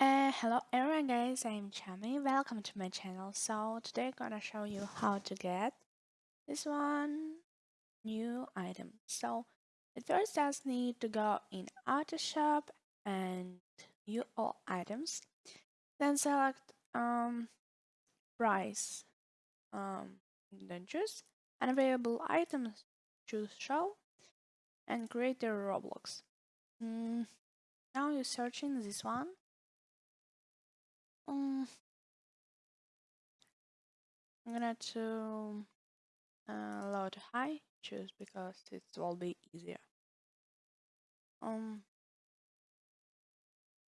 Uh, hello everyone guys, I'm Chami, welcome to my channel. So today I'm gonna show you how to get this one new item. So it first just need to go in auto shop and view all items. Then select um price um then choose unavailable items choose show and create a Roblox. Mm, now you're searching this one um, I'm gonna have to uh, low to high choose because it will be easier. Um,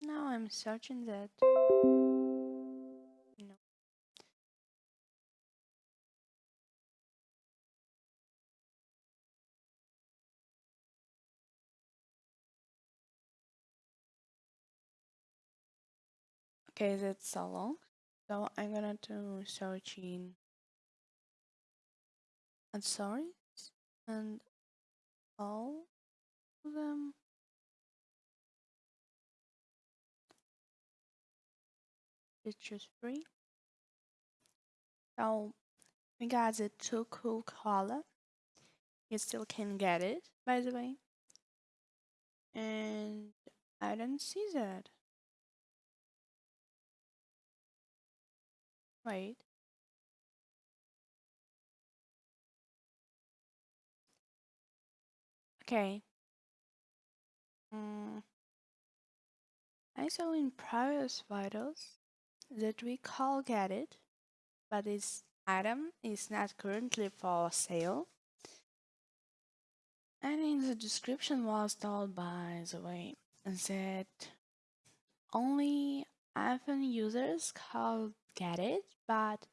now I'm searching that. Okay, that's so long. So I'm gonna do searching and sorry and all of them. It's just free. So we got the too cool color. You still can get it, by the way. And I don't see that. Wait. Okay. Mm. I saw in previous videos that we call get it, but this item is not currently for sale. And in the description was told by the way that only iPhone users call get it, but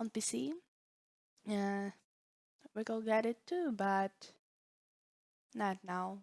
on PC, uh, we can get it too, but not now.